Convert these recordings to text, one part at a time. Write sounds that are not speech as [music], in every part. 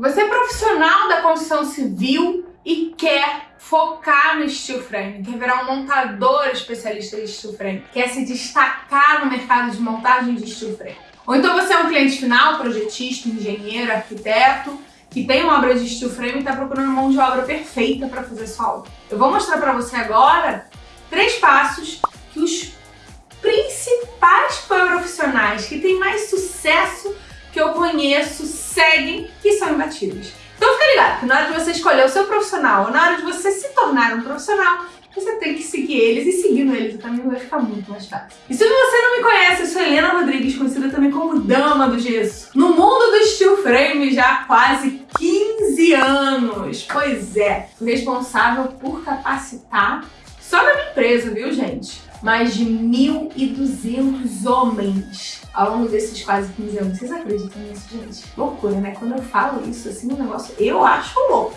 Você é profissional da construção civil e quer focar no steel frame, quer virar um montador especialista de steel frame, quer se destacar no mercado de montagem de steel frame. Ou então você é um cliente final, projetista, engenheiro, arquiteto, que tem uma obra de steel frame e está procurando mão de obra perfeita para fazer sua obra. Eu vou mostrar para você agora três passos que os principais profissionais que têm mais sucesso que eu conheço seguem que são imbatíveis. Então fica ligado que na hora de você escolher o seu profissional ou na hora de você se tornar um profissional, você tem que seguir eles e seguindo eles o caminho vai ficar muito mais fácil. E se você não me conhece, eu sou Helena Rodrigues, conhecida também como Dama do Gesso. No mundo do steel frame já há quase 15 anos. Pois é, responsável por capacitar só na minha empresa, viu gente? Mais de 1.200 homens ao longo desses quase 15 anos. Vocês acreditam nisso, gente? Loucura, né? Quando eu falo isso, assim, o um negócio eu acho louco.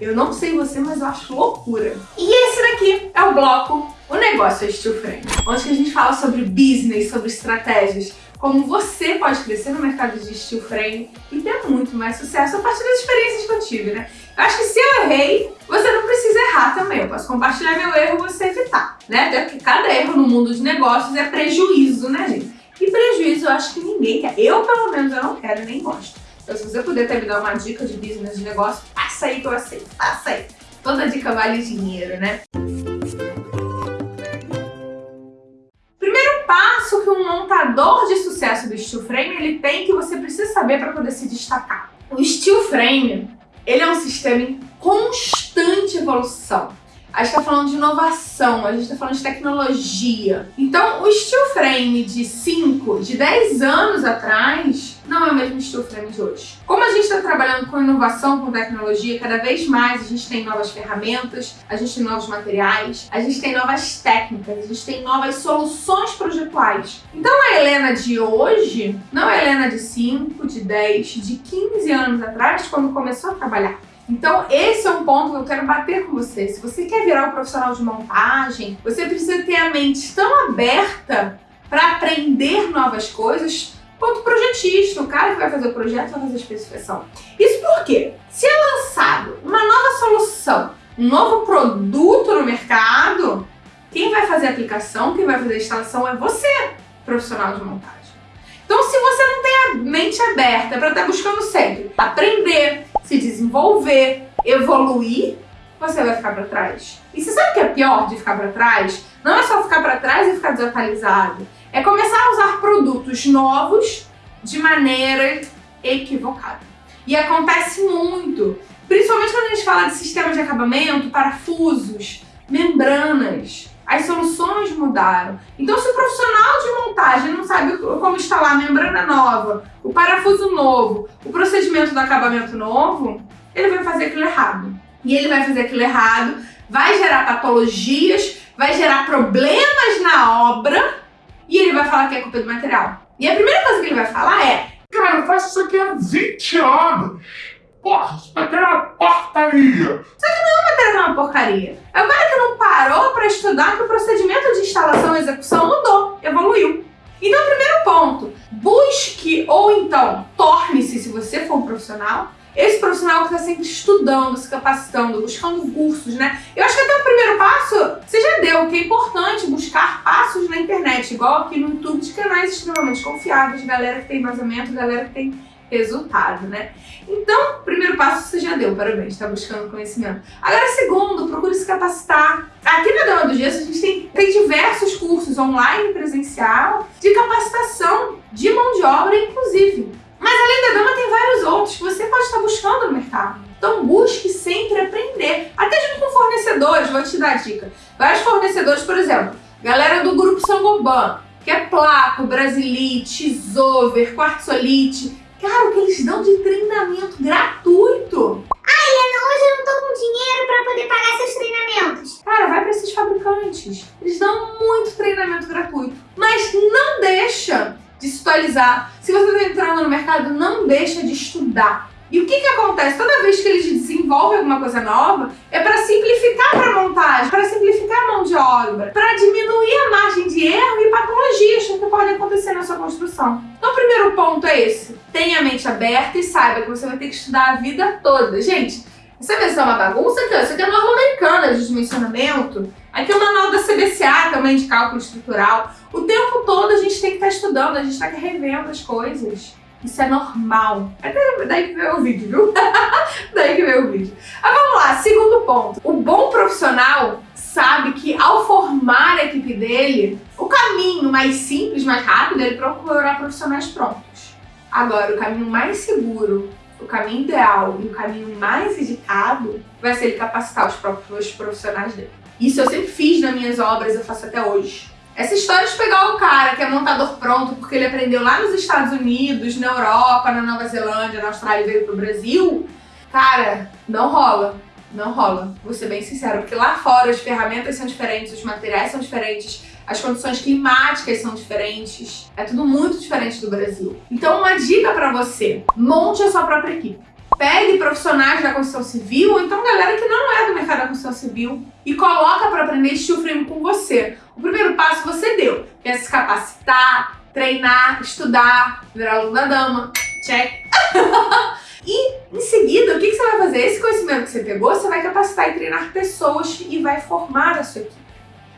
Eu não sei você, mas eu acho loucura. E esse daqui é o bloco O Negócio é Steel Frame, onde a gente fala sobre business, sobre estratégias, como você pode crescer no mercado de steel frame e ter muito mais sucesso a partir das experiências que eu tive, né? Eu acho que se eu errei, você errar também. Eu posso compartilhar meu erro e você evitar, né? Porque cada erro no mundo de negócios é prejuízo, né, gente? E prejuízo eu acho que ninguém quer. Eu, pelo menos, eu não quero nem gosto. Então, se você puder até me dar uma dica de business de negócio, passa aí que eu aceito. Passa aí. Toda dica vale dinheiro, né? Primeiro passo que um montador de sucesso do steel frame ele tem que você precisa saber para poder se destacar. O steel frame ele é um sistema em constante evolução. A gente está falando de inovação, a gente está falando de tecnologia. Então, o steel frame de 5, de 10 anos atrás, não é o mesmo steel frame de hoje. Como a gente está trabalhando com inovação, com tecnologia, cada vez mais a gente tem novas ferramentas, a gente tem novos materiais, a gente tem novas técnicas, a gente tem novas soluções projetuais. Então, a Helena de hoje não é a Helena de 5, de 10, de 15 anos atrás, quando começou a trabalhar. Então, esse é um ponto que eu quero bater com você. Se você quer virar um profissional de montagem, você precisa ter a mente tão aberta para aprender novas coisas quanto o projetista, o cara que vai fazer o projeto vai fazer a especificação. Isso porque, se é lançado uma nova solução, um novo produto no mercado, quem vai fazer a aplicação, quem vai fazer a instalação é você, profissional de montagem. Então, se você não tem a mente aberta para estar tá buscando sempre aprender, se desenvolver, evoluir, você vai ficar para trás. E você sabe o que é pior de ficar para trás? Não é só ficar para trás e ficar desatualizado. É começar a usar produtos novos de maneira equivocada. E acontece muito, principalmente quando a gente fala de sistema de acabamento, parafusos, membranas. As soluções mudaram. Então, se o profissional de montagem não sabe como instalar a membrana nova, o parafuso novo, o procedimento do acabamento novo, ele vai fazer aquilo errado. E ele vai fazer aquilo errado, vai gerar patologias, vai gerar problemas na obra e ele vai falar que é culpa do material. E a primeira coisa que ele vai falar é Cara, eu faço isso aqui há 20 anos. Porra, isso aqui é uma porcaria. Só que é matéria uma porcaria. Cara que não parou para estudar que o procedimento de instalação e execução mudou, evoluiu. Então, primeiro ponto, busque ou então torne-se, se você for um profissional, esse profissional que está sempre estudando, se capacitando, buscando cursos, né? Eu acho que até o primeiro passo você já deu, que é importante buscar passos na internet, igual aqui no YouTube de canais extremamente confiáveis, galera que tem vazamento, galera que tem resultado, né? Então, primeiro passo você já deu, parabéns, está buscando conhecimento. Agora, segundo, procure se capacitar. Aqui na Dama do Gesso a gente tem, tem diversos cursos online presencial de capacitação de mão de obra, inclusive. Mas além da dama tem vários outros que você pode estar buscando no mercado. Então busque sempre aprender, até junto com fornecedores, vou te dar a dica. Vários fornecedores, por exemplo, galera do grupo Sangoban, que é Placo, Brasilite, Zover, Quartzolite, cara, o que eles dão de treinamento gratuito. Ah, Helena, hoje eu não tô com dinheiro para poder pagar seus treinamentos. Cara, vai para esses fabricantes. Eles dão muito treinamento gratuito. Mas não deixa de se atualizar. Se você está entrando no mercado, não deixa de estudar. E o que, que acontece? Toda vez que eles desenvolvem alguma coisa nova, é para simplificar a montagem, para simplificar a mão de obra, para diminuir a margem de erro e patologias que podem acontecer na sua construção. O primeiro ponto é esse. Tenha a mente aberta e saiba que você vai ter que estudar a vida toda. Gente, essa versão é uma bagunça ó. Isso aqui é norma americana de dimensionamento. Aqui é o manual da CBCA também de cálculo estrutural. O tempo todo a gente tem que estar estudando, a gente está revendo as coisas. Isso é normal. É daí que veio o vídeo, viu? [laughs] daí que veio o vídeo. Mas vamos lá, segundo ponto. O bom profissional sabe que ao formar a equipe dele, o caminho mais simples, mais rápido, é ele procurar profissionais prontos. Agora, o caminho mais seguro, o caminho ideal e o caminho mais indicado vai ser ele capacitar os próprios profissionais dele. Isso eu sempre fiz nas minhas obras, eu faço até hoje. Essa história de pegar o cara que é montador pronto porque ele aprendeu lá nos Estados Unidos, na Europa, na Nova Zelândia, na Austrália e veio pro Brasil, cara, não rola. Não rola, vou ser bem sincero, porque lá fora as ferramentas são diferentes, os materiais são diferentes, as condições climáticas são diferentes, é tudo muito diferente do Brasil. Então uma dica para você, monte a sua própria equipe. Pegue profissionais da construção civil, ou então galera que não é do mercado da construção civil, e coloca para aprender steel frame com você. O primeiro passo você deu, que é se capacitar, treinar, estudar, virar aluno da dama, check. [laughs] e em seguida, o que, que você vai fazer? Esse conhecimento que você pegou, você vai capacitar e treinar pessoas e vai formar a sua equipe.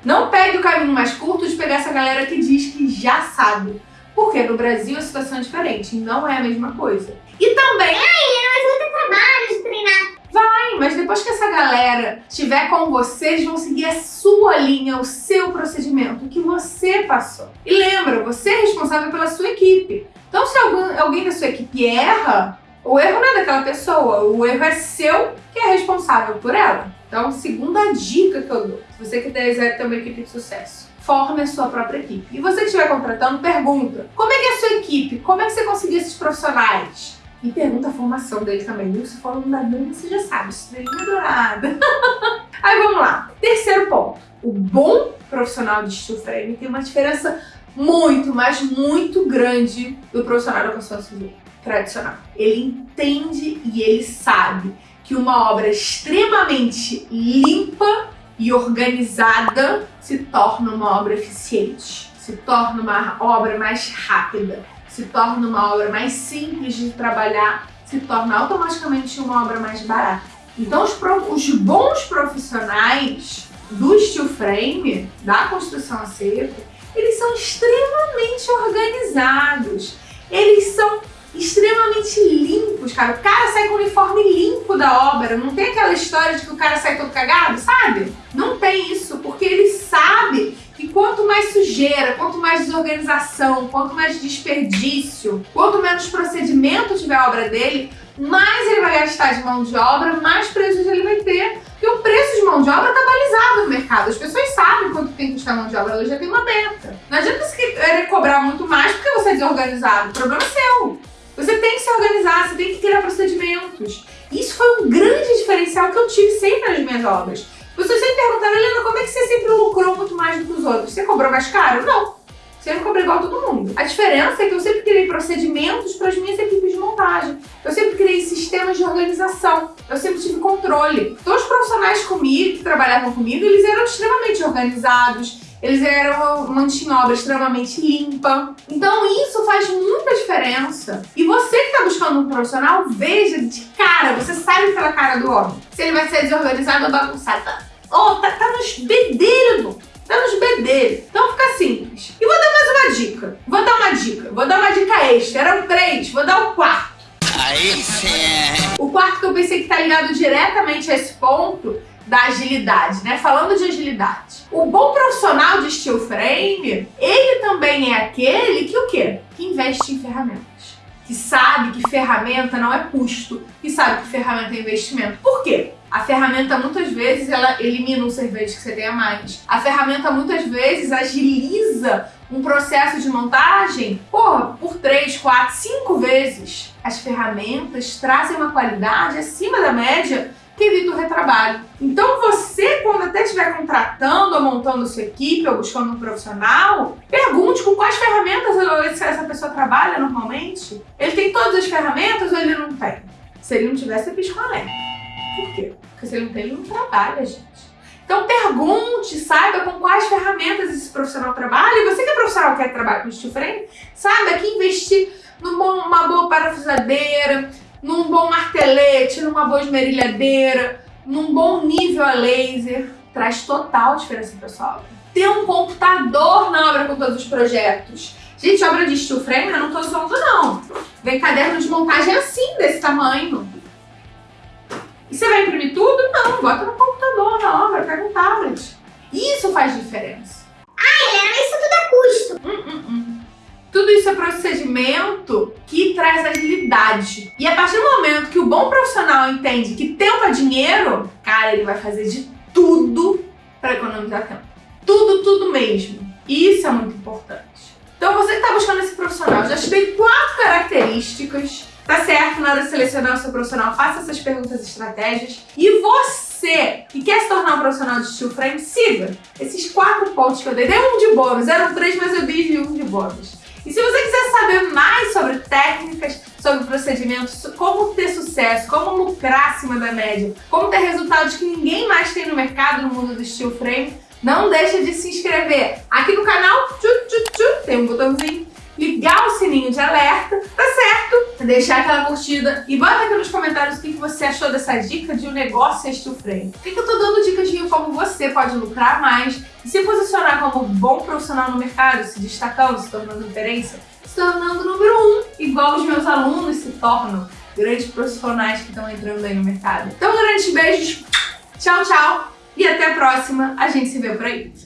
Não pegue o caminho mais curto de pegar essa galera que diz que já sabe. Porque no Brasil a situação é diferente, não é a mesma coisa. E também... Ai, mas vai ter trabalho de treinar. Vai, mas depois que essa galera estiver com você, eles vão seguir a sua linha, o seu procedimento, o que você passou. E lembra, você é responsável pela sua equipe. Então se alguém da sua equipe erra, o erro não é daquela pessoa, o erro é seu que é responsável por ela. Então, segunda dica que eu dou, se você quiser ter uma equipe de sucesso, forme a sua própria equipe. E você que estiver contratando, pergunta, como é que é a sua equipe? Como é que você conseguiu esses profissionais? E pergunta a formação dele também, viu? Se for aluno da Dani, você já sabe, estrelinha dourada. [laughs] Aí vamos lá. Terceiro ponto. O bom profissional de steel frame tem uma diferença muito, mas muito grande do profissional da construção civil tradicional. Ele entende e ele sabe que uma obra extremamente limpa e organizada se torna uma obra eficiente, se torna uma obra mais rápida, se torna uma obra mais simples de trabalhar, se torna automaticamente uma obra mais barata. Então os, os bons profissionais do steel frame, da construção a seco, eles são extremamente organizados, eles são extremamente limpos, cara. O cara sai com o uniforme limpo da obra, não tem aquela história de que o cara sai todo cagado, sabe? Não tem isso, porque ele sabe que quanto mais sujeira, quanto mais desorganização, quanto mais desperdício, quanto menos procedimento tiver a obra dele, mais ele vai gastar de mão de obra, mais prejuízo ele vai ter. Porque o preço de mão de obra está balizado no mercado. As pessoas sabem quanto tem que custar mão de obra, ela já tem uma meta. Não adianta você querer cobrar muito mais porque você é desorganizado. O problema é seu. Você tem que se organizar, você tem que criar procedimentos. Isso foi um grande diferencial que eu tive sempre nas minhas obras. Você sempre perguntaram, Helena, como é que você sempre lucrou muito mais do que os outros? Você cobrou mais caro? Não. Sempre cobrei igual a todo mundo. A diferença é que eu sempre criei procedimentos para as minhas equipes de montagem. Eu sempre criei sistemas de organização. Eu sempre tive controle. Todos os profissionais comigo, que trabalhavam comigo, eles eram extremamente organizados, eles eram mantinham obra extremamente limpa. Então isso faz muita diferença. E você que está buscando um profissional, veja de cara, você sabe pela cara do homem. Se ele vai ser desorganizado ou bagunçado. Oh, tá, tá nos bedeiros, tá nos bedeiros. Então fica simples. E vou dar mais uma dica. Vou dar uma dica. Vou dar uma dica extra. Eram três, vou dar o quarto. Aí sim. O quarto que eu pensei que tá ligado diretamente a esse ponto da agilidade, né? Falando de agilidade. O bom profissional de steel frame, ele também é aquele que o quê? Que investe em ferramentas. Que sabe que ferramenta não é custo, que sabe que ferramenta é investimento. Por quê? A ferramenta muitas vezes ela elimina um cerveja que você tem a mais. A ferramenta muitas vezes agiliza um processo de montagem, porra, por 3, 4, 5 vezes. As ferramentas trazem uma qualidade acima da média que evita o retrabalho. Então você, quando até estiver contratando ou montando sua equipe ou buscando um profissional, pergunte com quais ferramentas essa pessoa trabalha normalmente. Ele tem todas as ferramentas ou ele não tem? Se ele não tivesse, é pisco alerta. Por quê? Porque se ele não tem, ele não trabalha, gente. Então pergunte, saiba com quais ferramentas esse profissional trabalha. E você que é profissional quer trabalhar com steel frame, saiba que investir numa boa parafusadeira, num bom martelete, numa boa esmerilhadeira, num bom nível a laser, traz total diferença pessoal. Ter um computador na obra com todos os projetos. Gente, obra de steel frame, eu não tô zoando não. Vem caderno de montagem assim, desse tamanho. E você vai imprimir tudo? Não, bota no computador, na obra, pega um tablet. Isso faz diferença. Ah, Helena, isso tudo é custo. Hum, hum, hum. Tudo isso é procedimento que traz agilidade. E a partir do momento que o bom profissional entende que tempo é dinheiro, cara, ele vai fazer de tudo para economizar tempo. Tudo, tudo mesmo. Isso é muito importante. Então você que está buscando esse profissional, já te dei quatro características Tá certo, na hora de selecionar o seu profissional, faça essas perguntas estratégias. E você que quer se tornar um profissional de steel frame, siga esses quatro pontos que eu dei. Dei um de bônus, eram três, mas eu dei um de bônus. E se você quiser saber mais sobre técnicas, sobre procedimentos, como ter sucesso, como lucrar acima da média, como ter resultados que ninguém mais tem no mercado no mundo do steel frame, não deixa de se inscrever aqui no canal, tchu, tchu, tchu, tem um botãozinho, ligar o sininho de alerta, tá certo? Deixar aquela curtida e bota aqui nos comentários você achou dessa dica de um negócio steel frame. Por que eu tô dando dicas de como você pode lucrar mais e se posicionar como bom profissional no mercado, se destacando, se tornando referência, se tornando número um, igual os meus alunos se tornam grandes profissionais que estão entrando aí no mercado. Então, grandes beijos, tchau, tchau e até a próxima. A gente se vê por aí.